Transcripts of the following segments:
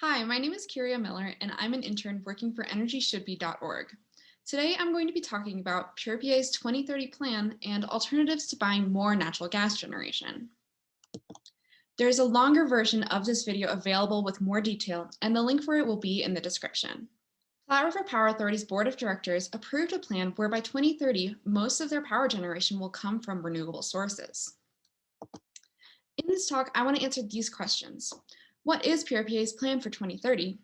Hi, my name is Kyria Miller, and I'm an intern working for EnergyShouldBe.org. Today, I'm going to be talking about PRPA's 2030 plan and alternatives to buying more natural gas generation. There's a longer version of this video available with more detail, and the link for it will be in the description. Platte River Power Authority's Board of Directors approved a plan where by 2030, most of their power generation will come from renewable sources. In this talk, I want to answer these questions. What is PRPA's plan for 2030?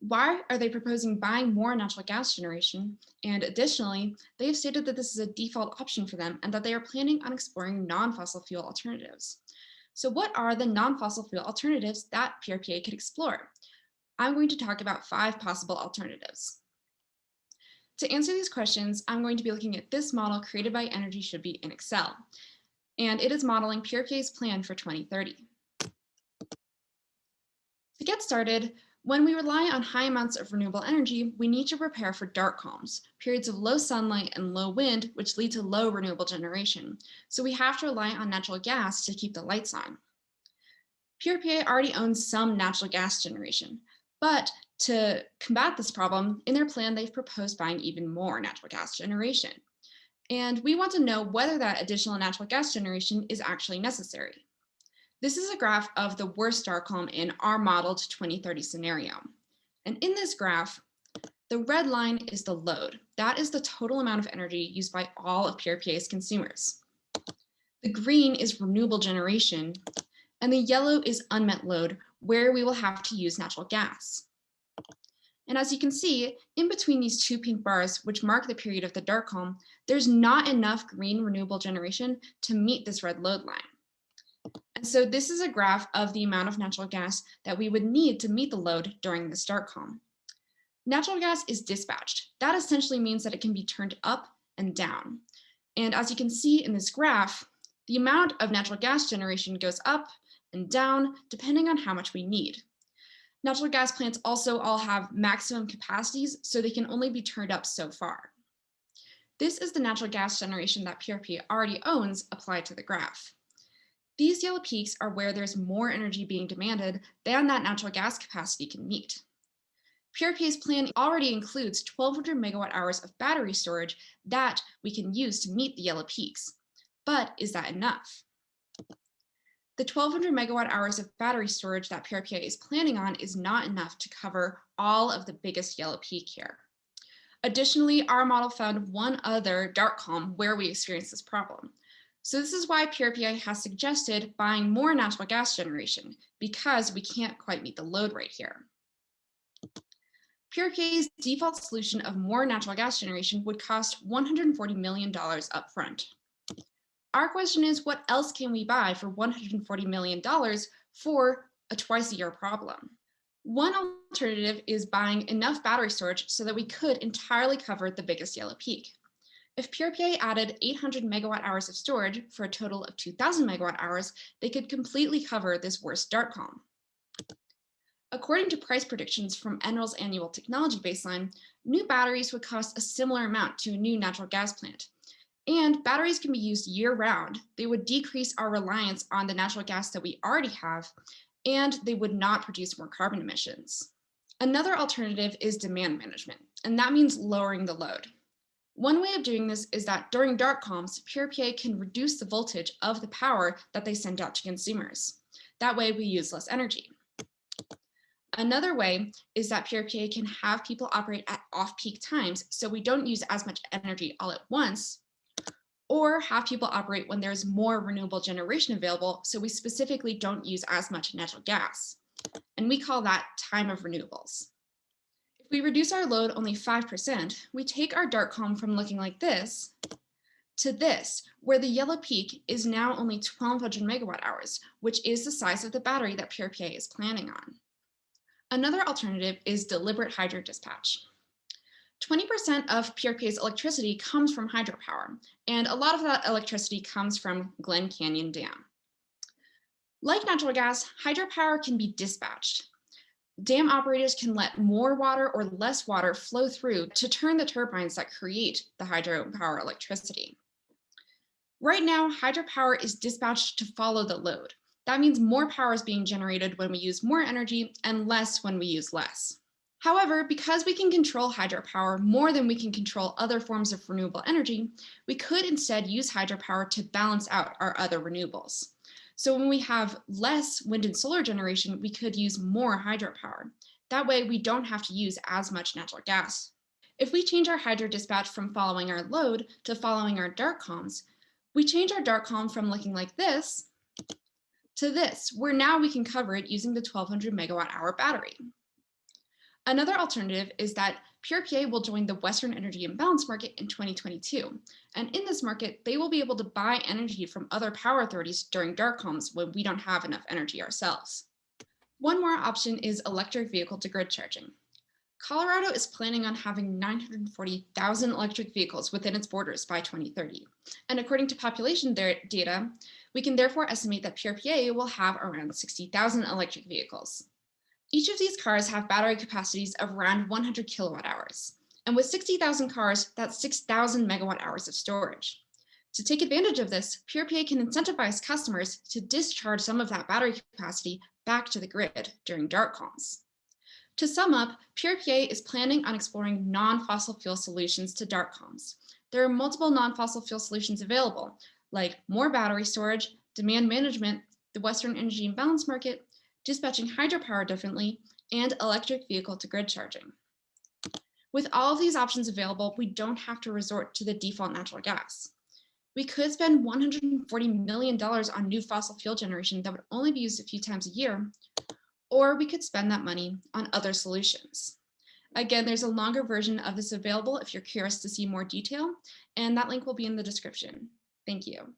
Why are they proposing buying more natural gas generation? And additionally, they have stated that this is a default option for them and that they are planning on exploring non-fossil fuel alternatives. So what are the non-fossil fuel alternatives that PRPA could explore? I'm going to talk about five possible alternatives. To answer these questions, I'm going to be looking at this model created by Energy Should Be in Excel, and it is modeling PRPA's plan for 2030. To get started, when we rely on high amounts of renewable energy, we need to prepare for dark calms, periods of low sunlight and low wind, which lead to low renewable generation. So we have to rely on natural gas to keep the lights on. PRPA already owns some natural gas generation, but to combat this problem, in their plan, they've proposed buying even more natural gas generation. And we want to know whether that additional natural gas generation is actually necessary. This is a graph of the worst dark calm in our modeled 2030 scenario. And in this graph, the red line is the load. That is the total amount of energy used by all of PRPA's consumers. The green is renewable generation, and the yellow is unmet load, where we will have to use natural gas. And as you can see, in between these two pink bars, which mark the period of the dark calm, there's not enough green renewable generation to meet this red load line. And so this is a graph of the amount of natural gas that we would need to meet the load during the dark calm. Natural gas is dispatched. That essentially means that it can be turned up and down. And as you can see in this graph, the amount of natural gas generation goes up and down depending on how much we need. Natural gas plants also all have maximum capacities, so they can only be turned up so far. This is the natural gas generation that PRP already owns applied to the graph. These yellow peaks are where there's more energy being demanded than that natural gas capacity can meet. PRPA's plan already includes 1200 megawatt hours of battery storage that we can use to meet the yellow peaks. But is that enough? The 1200 megawatt hours of battery storage that PRPA is planning on is not enough to cover all of the biggest yellow peak here. Additionally, our model found one other dark calm where we experienced this problem, so this is why PRPA has suggested buying more natural gas generation because we can't quite meet the load right here. PRPA's default solution of more natural gas generation would cost $140 million upfront. Our question is, what else can we buy for $140 million for a twice a year problem? One alternative is buying enough battery storage so that we could entirely cover the biggest yellow peak. If PRPA added 800 megawatt hours of storage for a total of 2000 megawatt hours, they could completely cover this worst dark calm. According to price predictions from NREL's annual technology baseline, new batteries would cost a similar amount to a new natural gas plant. And batteries can be used year round. They would decrease our reliance on the natural gas that we already have, and they would not produce more carbon emissions. Another alternative is demand management, and that means lowering the load. One way of doing this is that during dark calms, PRPA can reduce the voltage of the power that they send out to consumers. That way we use less energy. Another way is that PRPA can have people operate at off-peak times so we don't use as much energy all at once, or have people operate when there's more renewable generation available so we specifically don't use as much natural gas. And we call that time of renewables. We reduce our load only 5%, we take our dark calm from looking like this to this, where the yellow peak is now only 1200 megawatt hours, which is the size of the battery that PRPA is planning on. Another alternative is deliberate hydro dispatch. 20% of PRPA's electricity comes from hydropower, and a lot of that electricity comes from Glen Canyon Dam. Like natural gas, hydropower can be dispatched, dam operators can let more water or less water flow through to turn the turbines that create the hydropower electricity. Right now, hydropower is dispatched to follow the load. That means more power is being generated when we use more energy and less when we use less. However, because we can control hydropower more than we can control other forms of renewable energy, we could instead use hydropower to balance out our other renewables. So when we have less wind and solar generation, we could use more hydropower. That way we don't have to use as much natural gas. If we change our hydro dispatch from following our load to following our dark calms, we change our dark calm from looking like this to this, where now we can cover it using the 1200 megawatt hour battery. Another alternative is that PRPA will join the Western Energy Imbalance Market in 2022. And in this market, they will be able to buy energy from other power authorities during dark calms when we don't have enough energy ourselves. One more option is electric vehicle to grid charging. Colorado is planning on having 940,000 electric vehicles within its borders by 2030. And according to population data, we can therefore estimate that PRPA will have around 60,000 electric vehicles. Each of these cars have battery capacities of around 100 kilowatt hours. And with 60,000 cars, that's 6,000 megawatt hours of storage. To take advantage of this, PRPA can incentivize customers to discharge some of that battery capacity back to the grid during dark calms. To sum up, PRPA is planning on exploring non-fossil fuel solutions to dark calms. There are multiple non-fossil fuel solutions available, like more battery storage, demand management, the Western Energy Imbalance Market, dispatching hydropower differently, and electric vehicle to grid charging. With all of these options available, we don't have to resort to the default natural gas. We could spend $140 million on new fossil fuel generation that would only be used a few times a year, or we could spend that money on other solutions. Again, there's a longer version of this available if you're curious to see more detail, and that link will be in the description. Thank you.